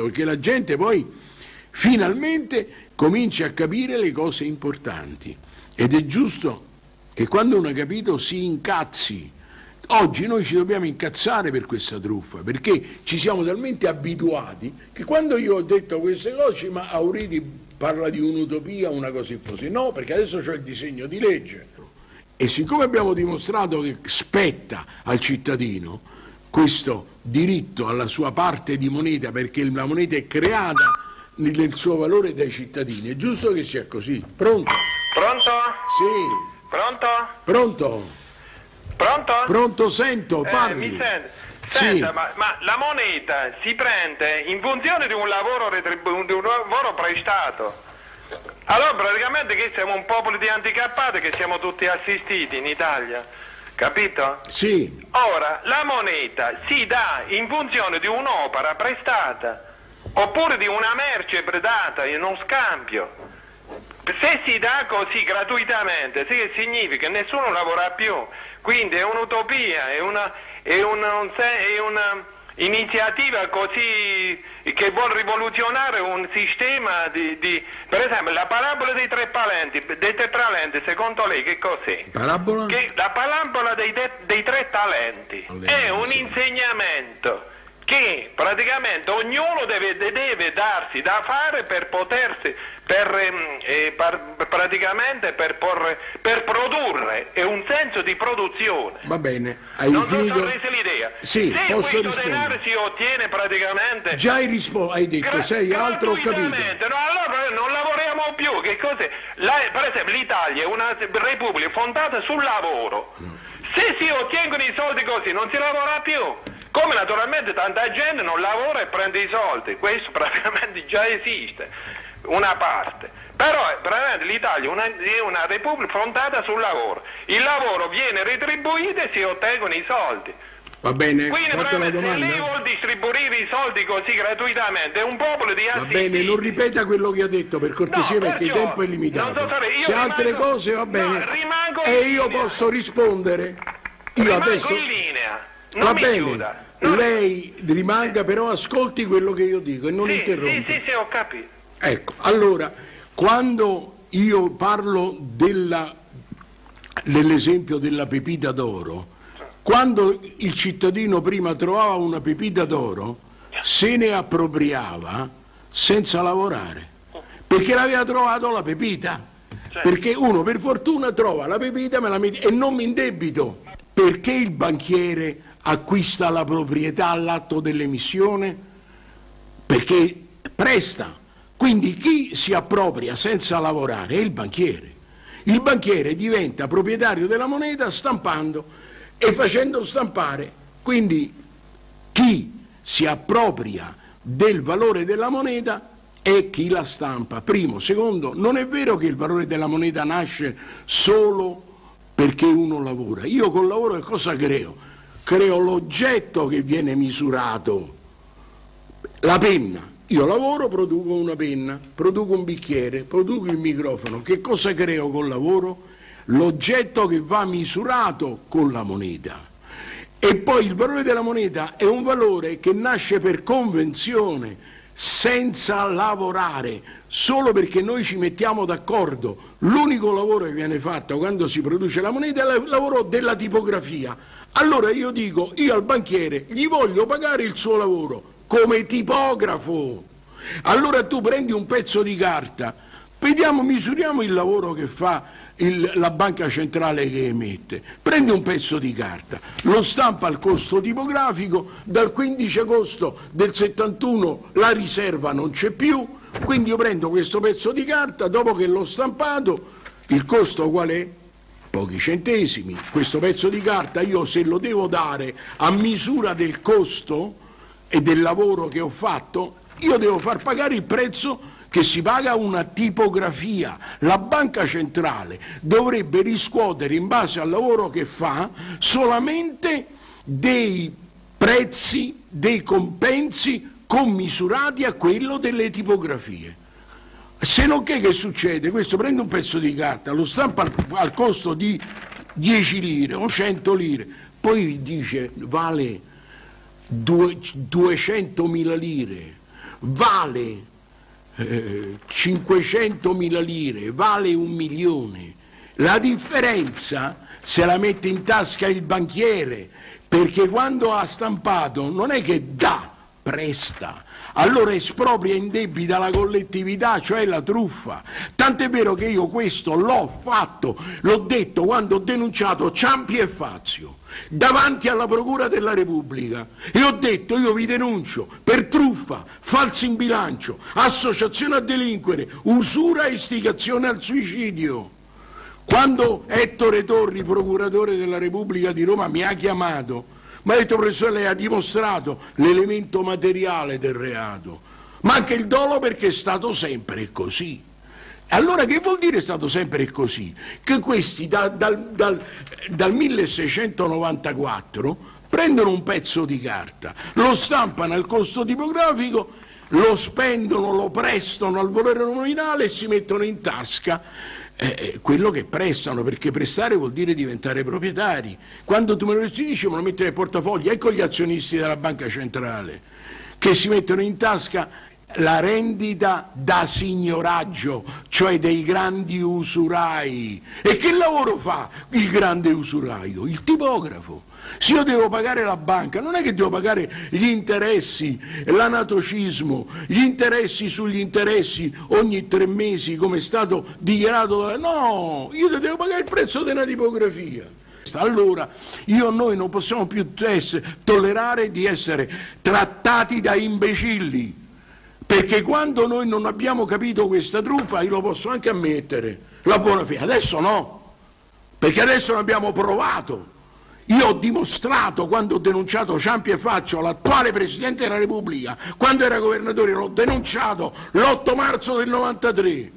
perché la gente poi finalmente comincia a capire le cose importanti ed è giusto che quando uno ha capito si incazzi. Oggi noi ci dobbiamo incazzare per questa truffa perché ci siamo talmente abituati che quando io ho detto queste cose, ma Auriti parla di un'utopia, una cosa così. No, perché adesso c'è il disegno di legge e siccome abbiamo dimostrato che spetta al cittadino questo diritto alla sua parte di moneta perché la moneta è creata nel suo valore dai cittadini, è giusto che sia così. Pronto? Pronto? Sì. Pronto? Pronto? Pronto? Pronto, sento, Eh, parli. mi sente? Sì. Senta, ma, ma la moneta si prende in funzione di un lavoro, di un lavoro prestato. Allora praticamente che siamo un popolo di handicappati che siamo tutti assistiti in Italia, capito? Sì, Ora, la moneta si dà in funzione di un'opera prestata oppure di una merce predata in uno scambio. Se si dà così gratuitamente, significa che nessuno lavora più, quindi è un'utopia, è una, è una- è una iniziativa così che vuole rivoluzionare un sistema di, di- per esempio la parabola dei tre palenti, dei tre talenti, secondo lei che cos'è? parabola? Che la palampola dei, de- dei tre talenti è un insegnamento che praticamente ognuno deve, de- deve darsi da fare per potersi, per, ehm, eh, par- praticamente per, porre- per produrre, è un senso di produzione. Va bene, hai non finito? ho reso l'idea. Sì, se posso questo denaro rispondere. si ottiene praticamente Già hai risposto, hai detto, sei altro, ho capito. No, allora non lavoriamo più. Che cos'è? Per esempio l'Italia è una repubblica fondata sul lavoro. Se si ottengono i soldi così non si lavora più. Come naturalmente tanta gente non lavora e prende i soldi. Questo praticamente già esiste, una parte. Però eh, praticamente l'Italia è una, repubblica fondata sul lavoro. Il lavoro viene retribuito e si ottengono i soldi. Va bene, Quindi se lei vuol distribuire i soldi così gratuitamente è un popolo di Va assistiti. bene, non ripeta quello che ha detto per cortesia No, perché il tempo è limitato. so Se altre rimango- cose va no, bene. rimango e io linea. posso rispondere. Io Rimango adesso in linea, non Va mi bene. chiuda. Lei rimanga però ascolti quello che io dico e non sì, interrompa. Sì, sì, sì, ho capito. Ecco, allora, quando io parlo dell'esempio della pepita d'oro, quando il cittadino prima trovava una pepita d'oro, se ne appropriava senza lavorare, perché l'aveva trovato la pepita. Perché uno per fortuna trova la pepita la e non mi indebito. Perché il banchiere acquista la proprietà all'atto dell'emissione? perché presta. Quindi chi si appropria senza lavorare è il banchiere. Il banchiere diventa proprietario della moneta stampando e facendo stampare. Quindi chi si appropria del valore della moneta è chi la stampa. Primo. Secondo, non è vero che il valore della moneta nasce solo perché uno lavora. Io col lavoro che cosa creo? Creo l'oggetto che viene misurato la penna. Io lavoro, produco una penna, produco un bicchiere, produco il microfono. Che cosa creo col lavoro? L'oggetto che va misurato con la moneta. E poi il valore della moneta è un valore che nasce per convenzione, senza lavorare, solo perché noi ci mettiamo d'accordo. L'unico lavoro che viene fatto quando si produce la moneta è il lavoro della tipografia. Allora io dico, io al banchiere gli voglio pagare il suo lavoro come tipografo. Allora tu prendi un pezzo di carta, vediamo, misuriamo il lavoro che fa il- la banca centrale che emette. Prendi un pezzo di carta, lo stampa al costo tipografico, dal 15 agosto del 71 la riserva non c'è più, quindi io prendo questo pezzo di carta, dopo che l'ho stampato, il costo qual è? Pochi centesimi. Questo pezzo di carta io se lo devo dare a misura del costo e del lavoro che ho fatto, io devo far pagare il prezzo che si paga una tipografia. La banca centrale dovrebbe riscuotere in base al lavoro che fa solamente dei prezzi, dei compensi commisurati a quello delle tipografie. Se non che che succede? Questo prende un pezzo di carta, lo stampa al, al costo di 10 lire o 100 lire, poi dice vale 200.000 lire, vale eh, 500.000 lire, vale un milione. La differenza se la mette in tasca il banchiere, perché quando ha stampato non è che dà, presta allora espropria in debita la collettività, cioè la truffa. Tant'è vero che io questo l'ho fatto, l'ho detto quando ho denunciato Ciampi e Fazio davanti alla Procura della Repubblica e ho detto io vi denuncio per truffa, falso in bilancio, associazione a delinquere, usura e istigazione al suicidio. Quando Ettore Torri, procuratore della Repubblica di Roma, mi ha chiamato ma detto professore lei ha dimostrato l'elemento materiale del reato, ma anche il dolo perché è stato sempre così. Allora che vuol dire è stato sempre così? Che questi da, dal, dal, dal 1694 prendono un pezzo di carta, lo stampano al costo tipografico, lo spendono, lo prestano al valore nominale e si mettono in tasca eh, quello che prestano, perché prestare vuol dire diventare proprietari. Quando tu me lo restituisci me lo metti nel portafoglio, ecco gli azionisti della banca centrale, che si mettono in tasca la rendita da signoraggio, cioè dei grandi usurai. E che lavoro fa il grande usuraio? Il tipografo. Se io devo pagare la banca, non è che devo pagare gli interessi, l'anatocismo, gli interessi sugli interessi ogni tre mesi come è stato dichiarato. No, io devo pagare il prezzo della tipografia. Allora io noi non possiamo più tollerare di essere trattati da imbecilli, perché quando noi non abbiamo capito questa truffa, io lo posso anche ammettere, la buona fede, adesso no, perché adesso l'abbiamo provato io ho dimostrato quando ho denunciato Ciampi e Faccio, l'attuale Presidente della Repubblica, quando era governatore, l'ho denunciato l'8 marzo del 93.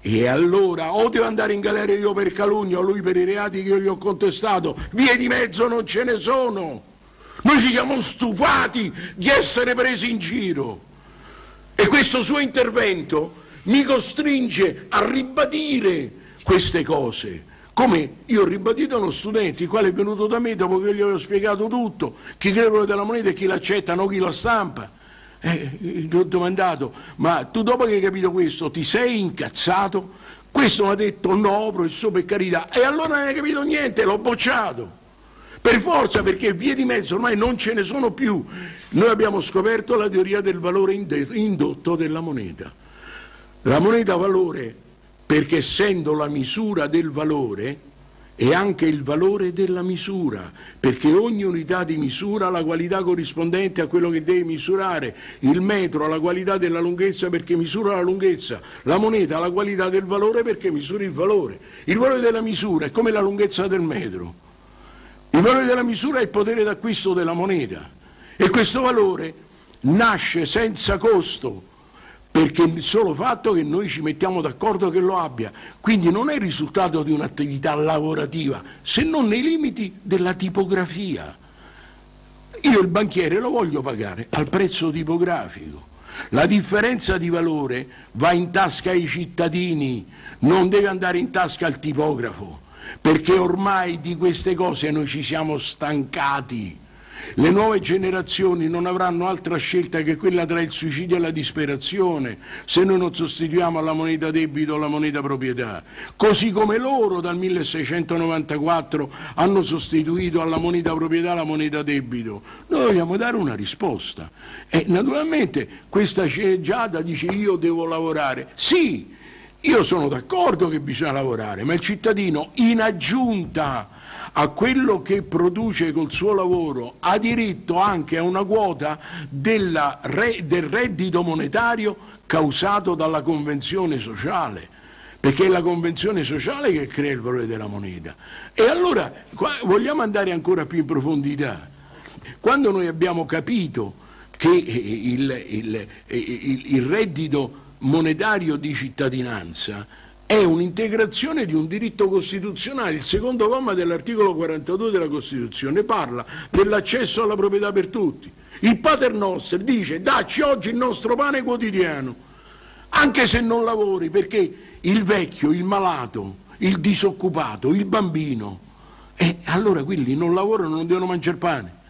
E allora o devo andare in galera io per calunnia o lui per i reati che io gli ho contestato, vie di mezzo non ce ne sono. Noi ci siamo stufati di essere presi in giro. E questo suo intervento mi costringe a ribadire queste cose. Come io ho ribadito a uno studente, il quale è venuto da me dopo che gli avevo spiegato tutto, chi crede della moneta e chi l'accetta, non chi la stampa. Eh, gli ho domandato, ma tu dopo che hai capito questo ti sei incazzato? Questo mi ha detto no, professore, per carità. E allora non hai capito niente, l'ho bocciato. Per forza, perché vie di mezzo ormai non ce ne sono più. Noi abbiamo scoperto la teoria del valore indotto della moneta. La moneta valore perché essendo la misura del valore è anche il valore della misura, perché ogni unità di misura ha la qualità corrispondente a quello che deve misurare, il metro ha la qualità della lunghezza perché misura la lunghezza, la moneta ha la qualità del valore perché misura il valore. Il valore della misura è come la lunghezza del metro, il valore della misura è il potere d'acquisto della moneta e questo valore nasce senza costo perché il solo fatto che noi ci mettiamo d'accordo che lo abbia, quindi non è il risultato di un'attività lavorativa, se non nei limiti della tipografia. Io il banchiere lo voglio pagare al prezzo tipografico. La differenza di valore va in tasca ai cittadini, non deve andare in tasca al tipografo, perché ormai di queste cose noi ci siamo stancati. Le nuove generazioni non avranno altra scelta che quella tra il suicidio e la disperazione se noi non sostituiamo alla moneta debito la moneta proprietà. Così come loro dal 1694 hanno sostituito alla moneta proprietà la moneta debito. Noi dobbiamo dare una risposta. E naturalmente questa sceneggiata dice io devo lavorare. Sì, io sono d'accordo che bisogna lavorare, ma il cittadino in aggiunta a quello che produce col suo lavoro ha diritto anche a una quota della, del reddito monetario causato dalla convenzione sociale perché è la convenzione sociale che crea il valore della moneta. E allora vogliamo andare ancora più in profondità. Quando noi abbiamo capito che il, il, il, il reddito monetario di cittadinanza è un'integrazione di un diritto costituzionale. Il secondo comma dell'articolo 42 della Costituzione parla dell'accesso alla proprietà per tutti. Il Pater Noster dice dacci oggi il nostro pane quotidiano, anche se non lavori, perché il vecchio, il malato, il disoccupato, il bambino, e allora quelli non lavorano, non devono mangiare pane.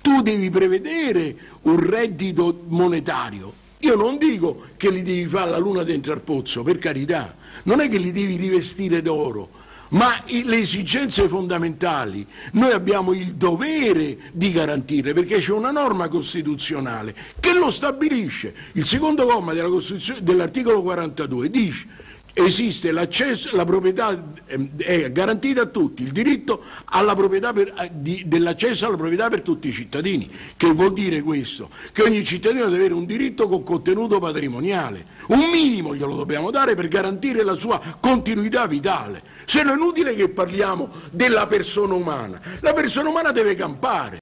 Tu devi prevedere un reddito monetario Io non dico che li devi fare la luna dentro al pozzo, per carità, non è che li devi rivestire d'oro, ma le esigenze fondamentali noi abbiamo il dovere di garantirle perché c'è una norma costituzionale che lo stabilisce. Il secondo comma dell'articolo 42 dice esiste l'accesso, la proprietà ehm, è garantita a tutti, il diritto eh, dell'accesso alla proprietà per tutti i cittadini. Che vuol dire questo? Che ogni cittadino deve avere un diritto con contenuto patrimoniale, un minimo glielo dobbiamo dare per garantire la sua continuità vitale. Se no è inutile che parliamo della persona umana, la persona umana deve campare,